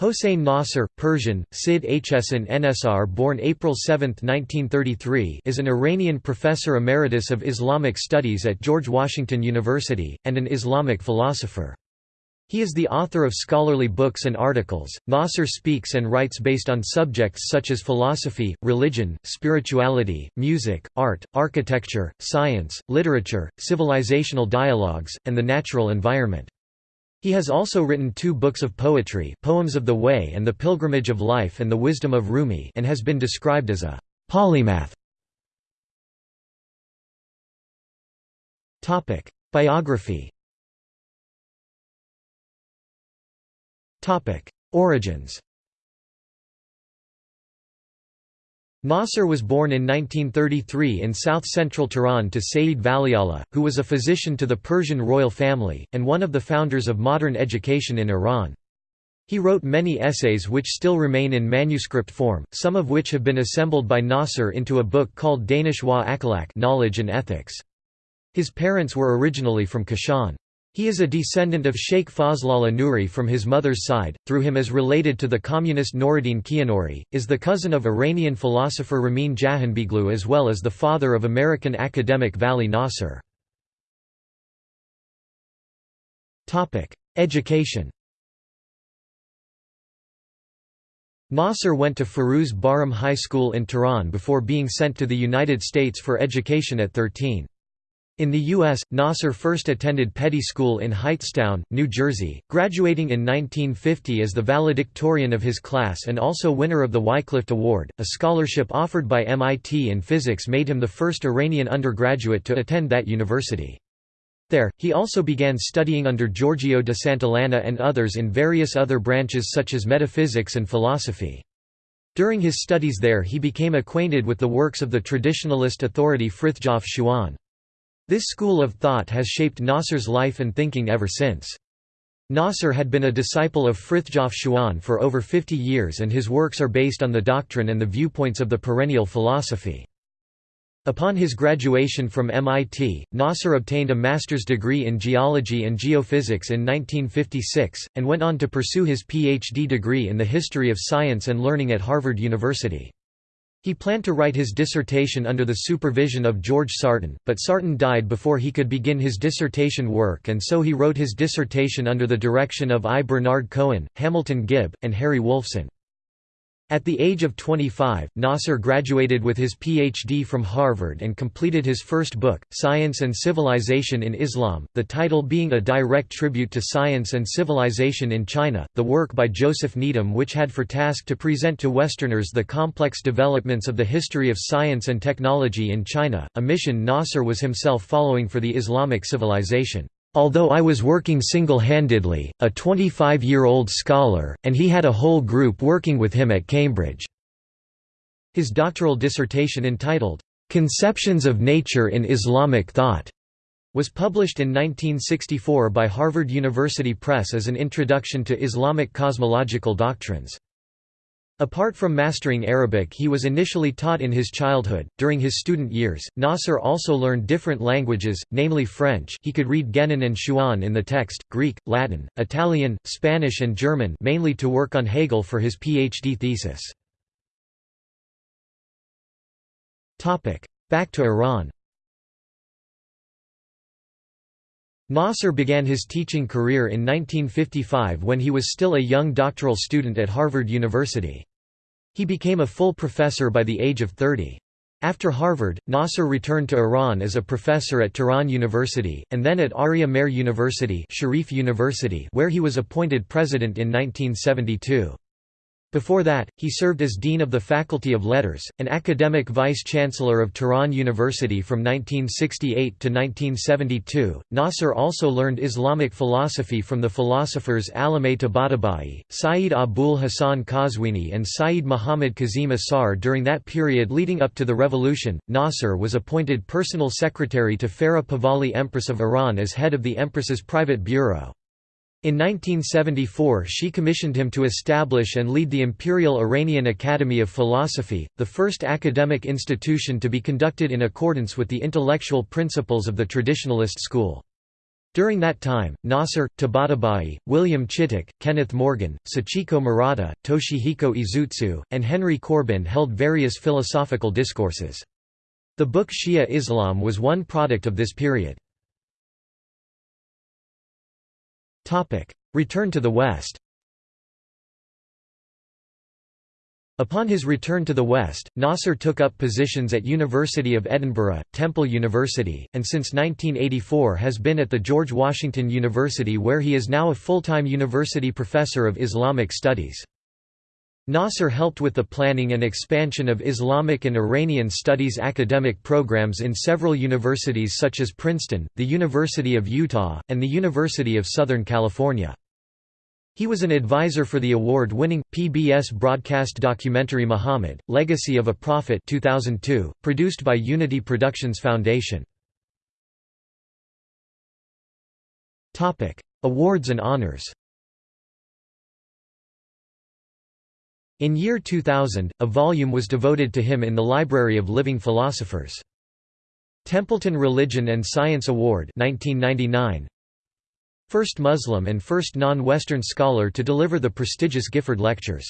Hossein Nasr, Persian, Sid Hsan Nsr born April 7, 1933 is an Iranian professor emeritus of Islamic studies at George Washington University, and an Islamic philosopher. He is the author of scholarly books and articles. Nasr speaks and writes based on subjects such as philosophy, religion, spirituality, music, art, architecture, science, literature, civilizational dialogues, and the natural environment. He has also written two books of poetry Poems of the Way and The Pilgrimage of Life and the Wisdom of Rumi and has been described as a «polymath». Biography Origins Nasr was born in 1933 in south-central Tehran to Sayyid Valiullah, who was a physician to the Persian royal family, and one of the founders of modern education in Iran. He wrote many essays which still remain in manuscript form, some of which have been assembled by Nasr into a book called Danish wa Akhlaq Knowledge and Ethics. His parents were originally from Kashan. He is a descendant of Sheikh Fazlallah Nuri from his mother's side, through him is related to the communist Noureddin Kianouri, is the cousin of Iranian philosopher Ramin Jahanbegloo as well as the father of American academic Vali Nasr. Education Nasr went to Firuz Bahram High School in Tehran before being sent to the United States for education at 13. In the U.S., Nasr first attended Peddie School in Hightstown, New Jersey, graduating in 1950 as the valedictorian of his class and also winner of the Wycliffe Award, a scholarship offered by MIT in physics made him the first Iranian undergraduate to attend that university. There, he also began studying under Giorgio de Santillana and others in various other branches such as metaphysics and philosophy. During his studies there he became acquainted with the works of the traditionalist authority Frithjof Schuon. This school of thought has shaped Nasr's life and thinking ever since. Nasr had been a disciple of Frithjof Schuon for over 50 years and his works are based on the doctrine and the viewpoints of the perennial philosophy. Upon his graduation from MIT, Nasr obtained a master's degree in geology and geophysics in 1956, and went on to pursue his PhD degree in the history of science and learning at Harvard University. He planned to write his dissertation under the supervision of George Sarton, but Sarton died before he could begin his dissertation work and so he wrote his dissertation under the direction of I. Bernard Cohen, Hamilton Gibb, and Harry Wolfson. At the age of 25, Nasr graduated with his Ph.D. from Harvard and completed his first book, Science and Civilization in Islam, the title being a direct tribute to science and civilization in China, the work by Joseph Needham which had for task to present to Westerners the complex developments of the history of science and technology in China, a mission Nasr was himself following for the Islamic civilization. Although I was working single-handedly, a 25-year-old scholar, and he had a whole group working with him at Cambridge." His doctoral dissertation entitled, "'Conceptions of Nature in Islamic Thought' was published in 1964 by Harvard University Press as an introduction to Islamic cosmological doctrines. Apart from mastering Arabic he was initially taught in his childhood. During his student years, Nasr also learned different languages, namely French he could read Guénon and Schuon in the text, Greek, Latin, Italian, Spanish and German mainly to work on Hegel for his PhD thesis. Back to Iran Nasr began his teaching career in 1955 when he was still a young doctoral student at Harvard University. He became a full professor by the age of 30. After Harvard, Nasr returned to Iran as a professor at Tehran University, and then at Arya Mehr University, Sharif University where he was appointed president in 1972. Before that, he served as Dean of the Faculty of Letters, an academic vice-chancellor of Tehran University from 1968 to 1972. Nasr also learned Islamic philosophy from the philosophers Alameh Tabatabai, Sayyid Abul Hasan Qazwini and Sayyid Muhammad Kazim Asar. During that period leading up to the revolution, Nasr was appointed personal secretary to Farah Pahlavi Empress of Iran as head of the Empress's private bureau. In 1974 she commissioned him to establish and lead the Imperial Iranian Academy of Philosophy, the first academic institution to be conducted in accordance with the intellectual principles of the traditionalist school. During that time, Nasr, Tabatabai, William Chittick, Kenneth Morgan, Sachiko Murata, Toshihiko Izutsu, and Henry Corbin held various philosophical discourses. The book Shia Islam was one product of this period. Return to the West Upon his return to the West, Nasr took up positions at University of Edinburgh, Temple University, and since 1984 has been at the George Washington University where he is now a full-time university professor of Islamic studies. Nasr helped with the planning and expansion of Islamic and Iranian studies academic programs in several universities such as Princeton, the University of Utah, and the University of Southern California. He was an advisor for the award-winning, PBS broadcast documentary Muhammad, Legacy of a Prophet 2002, produced by Unity Productions Foundation. Awards and honors In year 2000, a volume was devoted to him in the Library of Living Philosophers. Templeton Religion and Science Award 1999, First Muslim and first non-Western scholar to deliver the prestigious Gifford Lectures.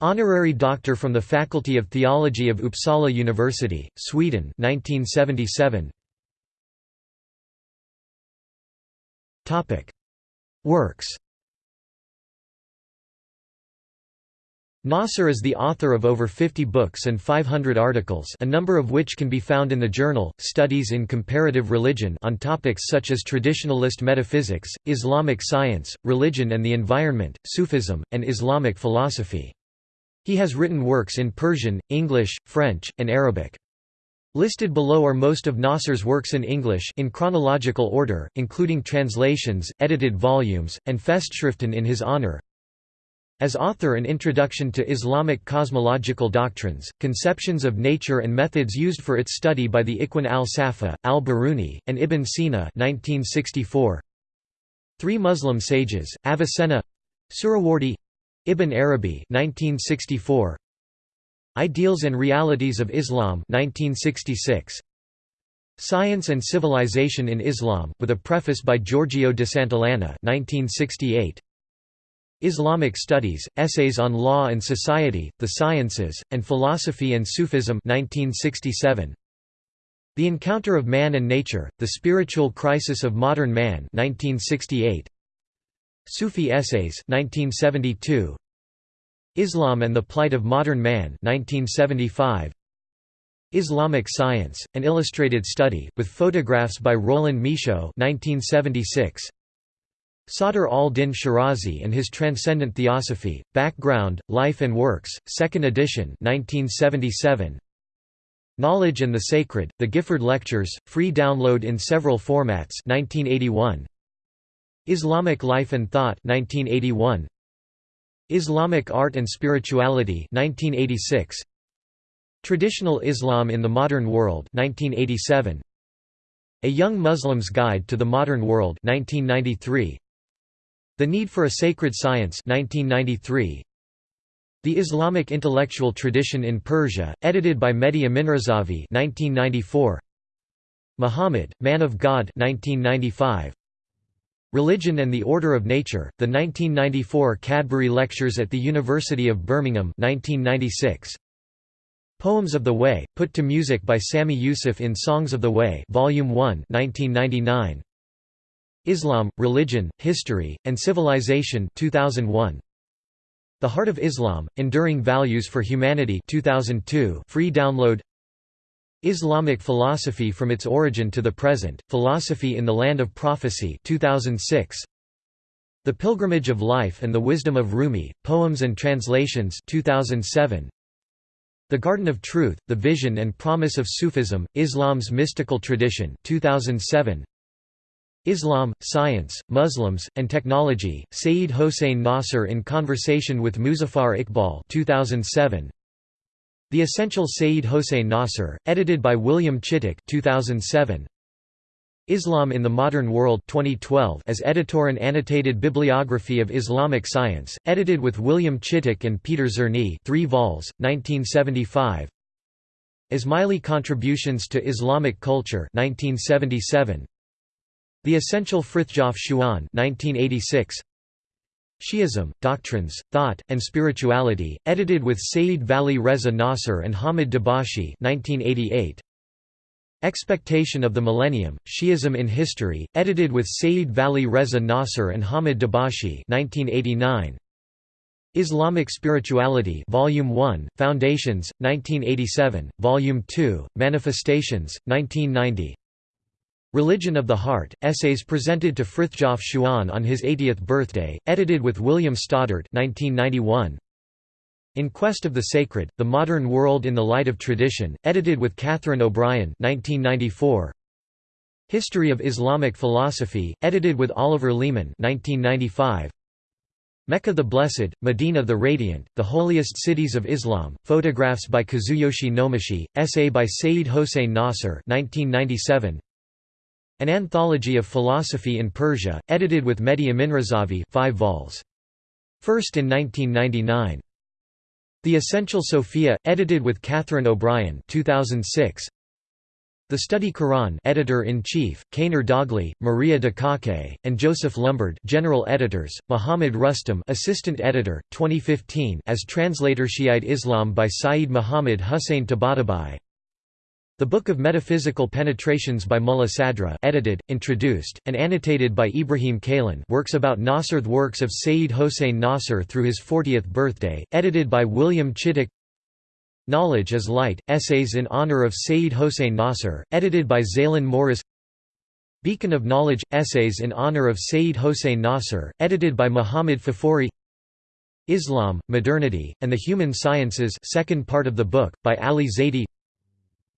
Honorary Doctor from the Faculty of Theology of Uppsala University, Sweden 1977. Works Nasr is the author of over 50 books and 500 articles a number of which can be found in the journal, Studies in Comparative Religion on topics such as traditionalist metaphysics, Islamic science, religion and the environment, Sufism, and Islamic philosophy. He has written works in Persian, English, French, and Arabic. Listed below are most of Nasr's works in English in chronological order, including translations, edited volumes, and Festschriften in his honor, as author an introduction to Islamic cosmological doctrines, conceptions of nature and methods used for its study by the Ikhwan al-Safa, al-Biruni, and Ibn Sina 1964. Three Muslim sages, Avicenna Suhrawardi Ibn Arabi 1964. Ideals and Realities of Islam 1966. Science and Civilization in Islam, with a preface by Giorgio de Santillana 1968. Islamic Studies, Essays on Law and Society, the Sciences, and Philosophy and Sufism 1967. The Encounter of Man and Nature, The Spiritual Crisis of Modern Man 1968. Sufi Essays 1972. Islam and the Plight of Modern Man 1975. Islamic Science, an illustrated study, with photographs by Roland Michaud 1976. Sadr al-Din Shirazi and His Transcendent Theosophy, Background, Life and Works, 2nd edition 1977. Knowledge and the Sacred, The Gifford Lectures, free download in several formats 1981. Islamic Life and Thought 1981. Islamic Art and Spirituality 1986. Traditional Islam in the Modern World 1987. A Young Muslim's Guide to the Modern World 1993. The Need for a Sacred Science 1993. The Islamic Intellectual Tradition in Persia, edited by Mehdi Aminrazavi 1994. Muhammad, Man of God 1995. Religion and the Order of Nature, the 1994 Cadbury Lectures at the University of Birmingham 1996. Poems of the Way, put to music by Sami Yusuf in Songs of the Way Volume 1 1999. Islam, Religion, History, and Civilization 2001. The Heart of Islam, Enduring Values for Humanity 2002 free download Islamic Philosophy from its Origin to the Present, Philosophy in the Land of Prophecy 2006. The Pilgrimage of Life and the Wisdom of Rumi, Poems and Translations 2007. The Garden of Truth, The Vision and Promise of Sufism, Islam's Mystical Tradition 2007. Islam, Science, Muslims, and Technology, Saeed Hossein Nasr in conversation with Muzaffar Iqbal 2007. The Essential Saeed Hossein Nasr, edited by William Chittick 2007. Islam in the Modern World 2012 as editor and annotated bibliography of Islamic science, edited with William Chittick and Peter Zirnis 3 vols, 1975. Ismaili Contributions to Islamic Culture 1977. The Essential Frithjof Schuon 1986. Shi'ism, Doctrines, Thought, and Spirituality, edited with Sayyid Vali Reza Nasr and Hamid Dabashi 1988. Expectation of the Millennium, Shi'ism in History, edited with Sayyid Vali Reza Nasr and Hamid Dabashi 1989. Islamic Spirituality Volume 1, Foundations, 1987, Volume 2, Manifestations, 1990 Religion of the Heart, essays presented to Frithjof Schuon on his 80th birthday, edited with William Stoddart 1991. In Quest of the Sacred, The Modern World in the Light of Tradition, edited with Catherine O'Brien 1994. History of Islamic Philosophy, edited with Oliver Leaman 1995. Mecca the Blessed, Medina the Radiant, The Holiest Cities of Islam, photographs by Kazuyoshi Nomachi, essay by Sayyid Hossein Nasr 1997. An Anthology of Philosophy in Persia, edited with Mehdi Aminrazavi 5 vols. First in 1999. The Essential Sophia, edited with Catherine O'Brien 2006. The Study Quran Editor-in-Chief, Caner Dagli, Maria Dakake, and Joseph Lumbard General Editors, Muhammad Rustom Assistant Editor, 2015 as translator Shiite Islam by Saeed Muhammad Hussein Tabatabai the Book of Metaphysical Penetrations by Mulla Sadra edited, introduced, and annotated by Ibrahim Kalin works about Nasr The works of Sayyid Hossein Nasr through his 40th birthday, edited by William Chittick. Knowledge is Light, Essays in Honor of Sayyid Hossein Nasr, edited by Zailan Moris. Beacon of Knowledge – Essays in Honor of Sayyid Hossein Nasr, edited by Muhammad Faghfoory. Islam, Modernity, and the Human Sciences second part of the book, by Ali Zaidi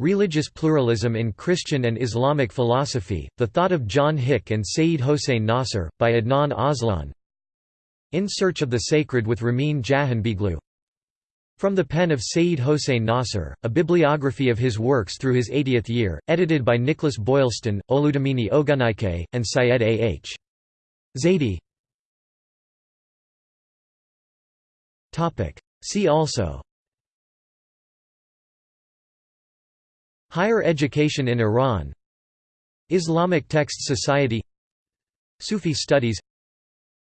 Religious Pluralism in Christian and Islamic Philosophy, The Thought of John Hick and Sayyid Hossein Nasr, by Adnan Aslan In Search of the Sacred with Ramin Jahanbegloo From the pen of Sayyid Hossein Nasr, a bibliography of his works through his 80th year, edited by Nicholas Boylston, Oludamini Ogunnaike, and Syed A. H. Zaidi See also Higher education in Iran Islamic Text Society Sufi studies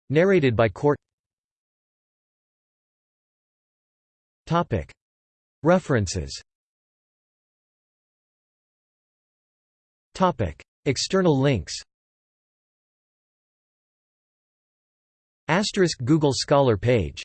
Narrated by court. References. External links. Asterisk Google Scholar page